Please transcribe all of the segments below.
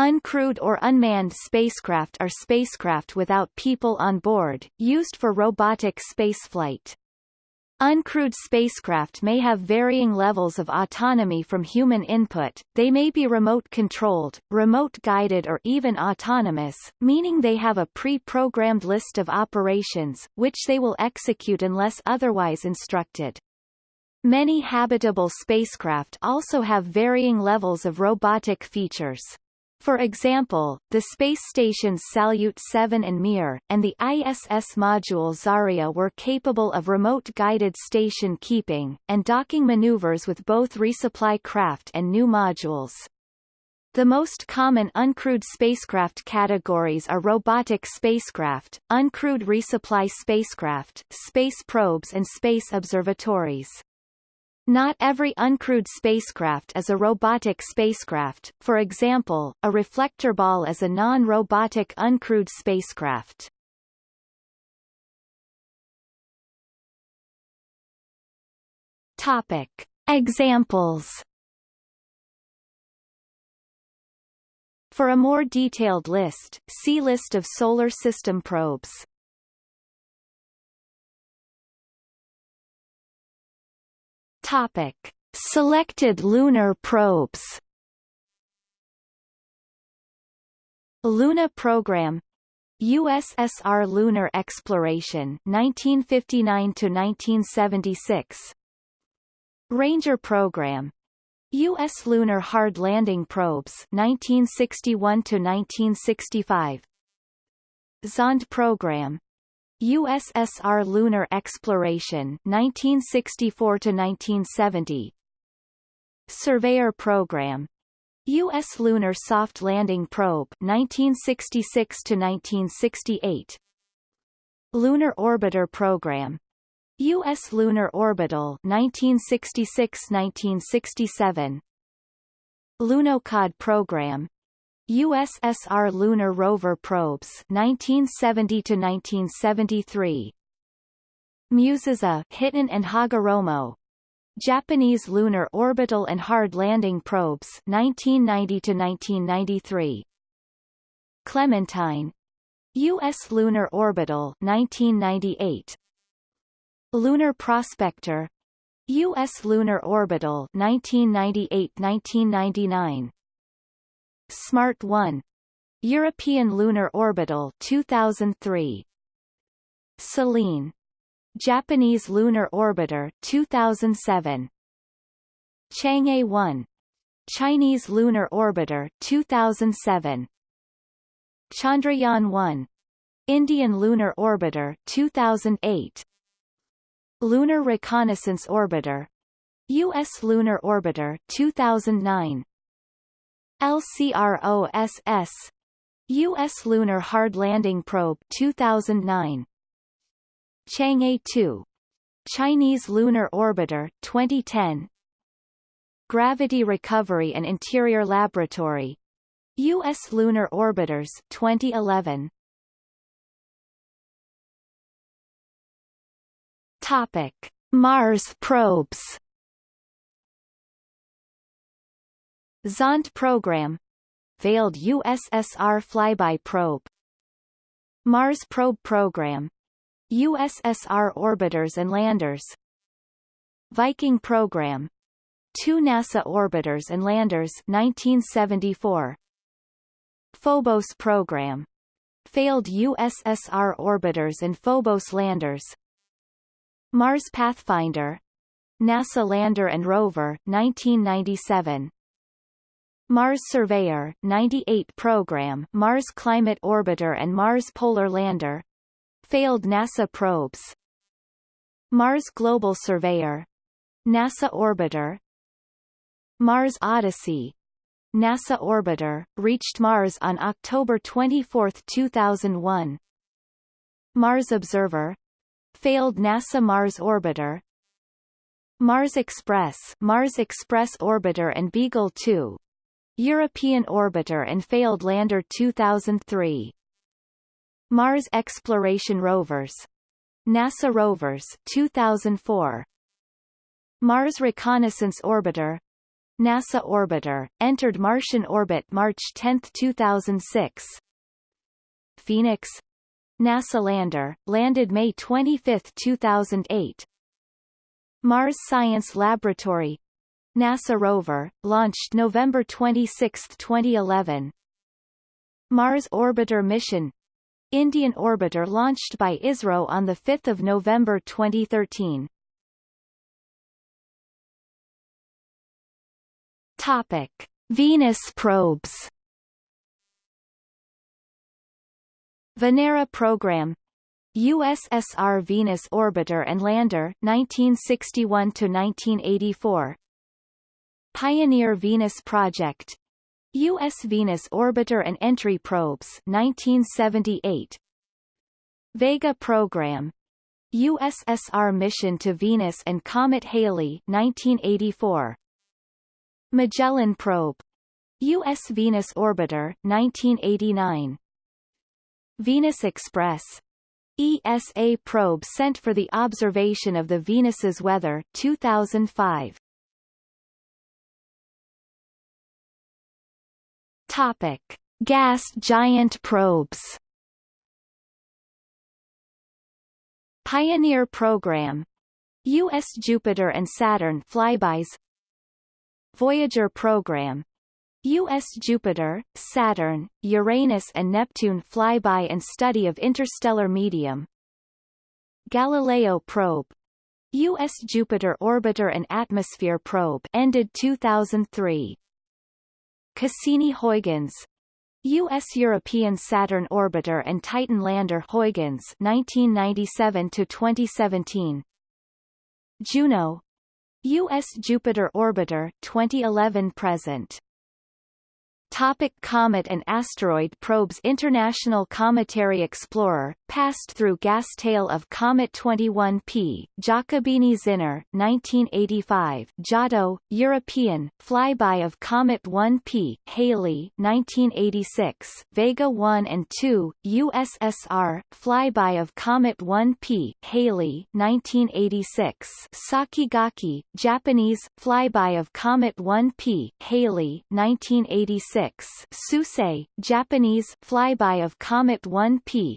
Uncrewed or unmanned spacecraft are spacecraft without people on board, used for robotic spaceflight. Uncrewed spacecraft may have varying levels of autonomy from human input, they may be remote-controlled, remote-guided or even autonomous, meaning they have a pre-programmed list of operations, which they will execute unless otherwise instructed. Many habitable spacecraft also have varying levels of robotic features. For example, the space stations Salyut 7 and Mir, and the ISS module Zarya were capable of remote-guided station keeping, and docking maneuvers with both resupply craft and new modules. The most common uncrewed spacecraft categories are robotic spacecraft, uncrewed resupply spacecraft, space probes and space observatories. Not every uncrewed spacecraft is a robotic spacecraft, for example, a reflector ball is a non-robotic uncrewed spacecraft. Topic. Examples For a more detailed list, see List of Solar System probes. Topic: Selected lunar probes. Luna program. USSR lunar exploration 1959 to 1976 Ranger program. US lunar hard landing probes 1961 to 1965 Zond program USSR lunar exploration 1964 to 1970 Surveyor program U.S. Lunar Soft Landing Probe 1966 to 1968 Lunar Orbiter Program U.S. Lunar Orbital 1966-1967 Lunokhod Program USSR lunar rover probes 1970 to 1973 MUSES-A Hiten and Hagoromo. Japanese lunar orbital and hard landing probes 1990 to 1993 Clementine. US lunar orbital 1998 Lunar Prospector. US lunar orbital 1998-1999 Smart 1 European Lunar Orbital 2003 Selene. Japanese Lunar Orbiter 2007 Chang'e 1 Chinese Lunar Orbiter 2007 Chandrayaan 1 Indian Lunar Orbiter 2008 Lunar Reconnaissance Orbiter. U.S. Lunar Orbiter 2009 LCROSS U.S. Lunar Hard Landing Probe 2009 Chang'e 2 Chinese Lunar Orbiter 2010 Gravity Recovery and Interior Laboratory. U.S. Lunar Orbiters 2011 Topic. Mars probes Zond program. Veiled USSR flyby probe. Mars probe program. USSR orbiters and landers. Viking program. Two NASA orbiters and landers 1974 Phobos program. Failed USSR orbiters and Phobos landers. Mars Pathfinder. NASA lander and rover 1997 Mars Surveyor 98 program Mars Climate Orbiter and Mars Polar Lander. Failed NASA probes. Mars Global Surveyor. NASA Orbiter. Mars Odyssey. NASA Orbiter, reached Mars on October 24, 2001 Mars Observer. Failed NASA Mars Orbiter. Mars Express Mars Express Orbiter and Beagle 2 European Orbiter and Failed Lander 2003 Mars Exploration Rovers. NASA Rovers 2004 Mars Reconnaissance Orbiter. NASA orbiter, entered Martian orbit March 10, 2006. Phoenix. NASA lander, landed May 25, 2008. Mars Science Laboratory NASA rover, launched November 26, 2011. Mars Orbiter mission Indian orbiter launched by ISRO on 5 November 2013. Topic. Venus probes Venera program USSR Venus Orbiter and Lander 1961 to 1984 Pioneer Venus Project. U.S. Venus Orbiter and Entry Probes 1978 Vega Program. USSR Mission to Venus and Comet Halley 1984 Magellan Probe. U.S. Venus Orbiter 1989 Venus Express. ESA probe sent for the observation of the Venus's weather 2005 Topic: Gas giant probes. Pioneer program U.S. Jupiter and Saturn flybys Voyager program U.S. Jupiter, Saturn, Uranus and Neptune flyby and study of interstellar medium Galileo probe U.S. Jupiter Orbiter and Atmosphere probe ended 2003 Cassini-Huygens U.S. European Saturn Orbiter and Titan Lander Huygens 1997 to 2017 Juno U.S. Jupiter Orbiter 2011 present Topic comet and asteroid probes International Cometary Explorer, passed through gas tail of Comet 21P, Giacobini Zinner, 1985 Giotto, European, flyby of Comet 1P, Halley 1986, Vega 1 and 2, USSR, flyby of Comet 1P, Halley 1986, Sakigake, Japanese, flyby of Comet 1P, Halley 1986 6 Suisei, Japanese flyby of Comet 1P,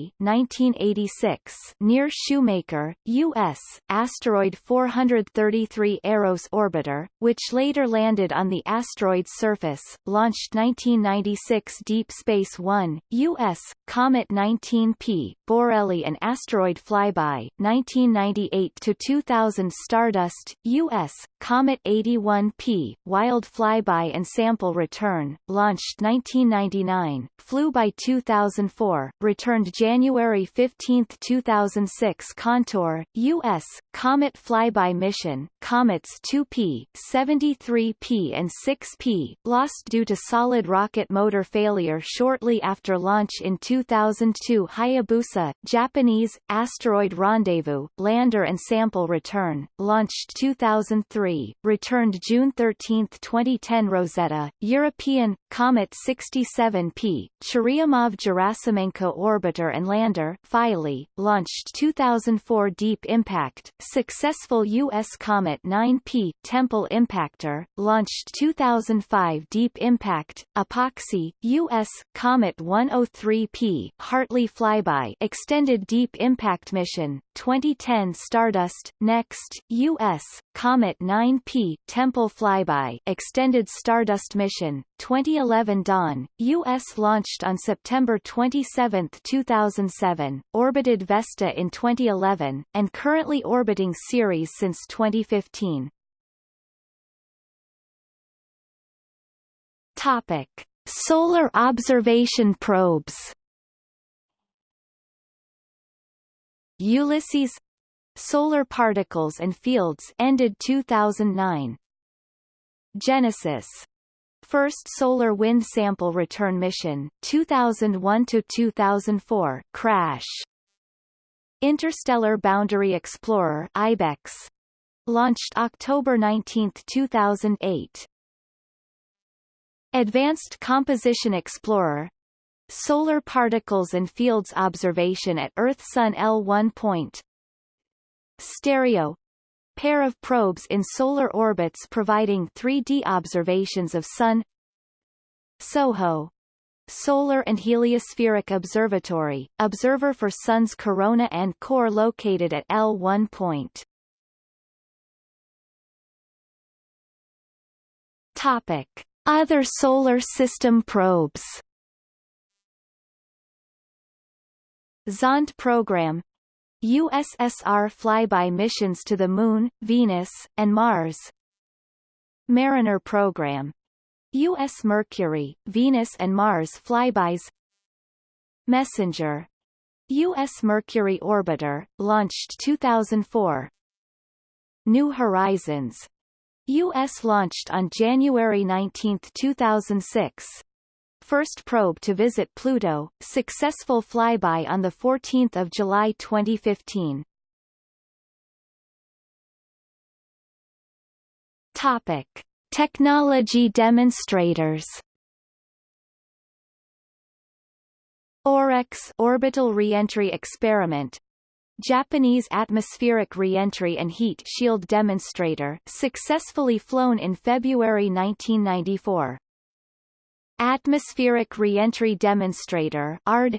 Halley 1986 near Shoemaker, U.S., asteroid 433 Eros orbiter, which later landed on the asteroid's surface, launched 1996 Deep Space One, U.S., Comet 19P, Borrelly and asteroid flyby, 1998 to 2000 Stardust, U.S., Comet 81P, Wild flyby and sample return launched 1999, flew by 2004, returned January 15, 2006 Contour, U.S., Comet Flyby Mission, Comets 2P, 73P and 6P, lost due to solid rocket motor failure shortly after launch in 2002 Hayabusa, Japanese, Asteroid Rendezvous, Lander and Sample Return, launched 2003, returned June 13, 2010 Rosetta, European, Comet 67P, Churyumov-Gerasimenko Orbiter and Lander Philae, launched 2004 Deep Impact, successful U.S. Comet 9P, Tempel Impactor, launched 2005 Deep Impact, EPOXI, U.S. Comet 103P, Hartley Flyby extended Deep Impact Mission, 2010 Stardust, Next, U.S., Comet 9P, Tempel Flyby extended Stardust Mission, 2011 Dawn, U.S. launched on September 27, 2007, orbited Vesta in 2011, and currently orbiting Ceres since 2015. Topic. Solar observation probes Ulysses Solar Particles and Fields ended 2009 Genesis. First Solar Wind Sample Return Mission 2001 to 2004 crash. Interstellar Boundary Explorer IBEX launched October 19, 2008 Advanced Composition Explorer. Solar Particles and Fields Observation at Earth-Sun L1 Point Stereo pair of probes in solar orbits providing 3D observations of Sun SOHO Solar and Heliospheric Observatory, observer for Sun's corona and core located at L1 point. Topic. Other Solar System probes Zond program USSR flyby missions to the Moon, Venus, and Mars Mariner program U.S. Mercury, Venus and Mars flybys Messenger U.S. Mercury Orbiter, launched 2004 New Horizons U.S. launched on January 19, 2006 First probe to visit Pluto, successful flyby on 14 July 2015 Topic. Technology demonstrators OREX Orbital Reentry Experiment Japanese atmospheric reentry and heat shield demonstrator successfully flown in February 1994. Atmospheric Reentry Demonstrator ARD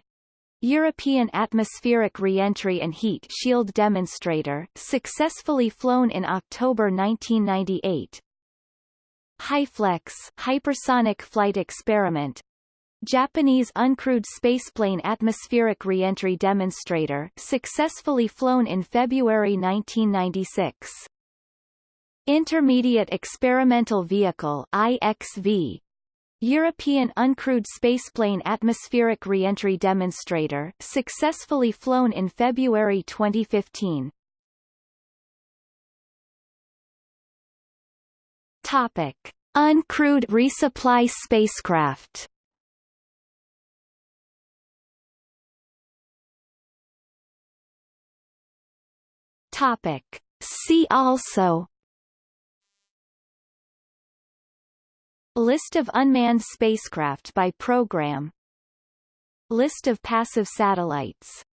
European Atmospheric Reentry and Heat Shield Demonstrator successfully flown in October 1998 HyFlex hypersonic flight experiment. Japanese uncrewed spaceplane atmospheric reentry demonstrator successfully flown in February 1996 Intermediate Experimental Vehicle IXV European uncrewed spaceplane atmospheric reentry demonstrator successfully flown in February 2015 Topic: Uncrewed resupply spacecraft. Topic: See also List of unmanned spacecraft by program. List of passive satellites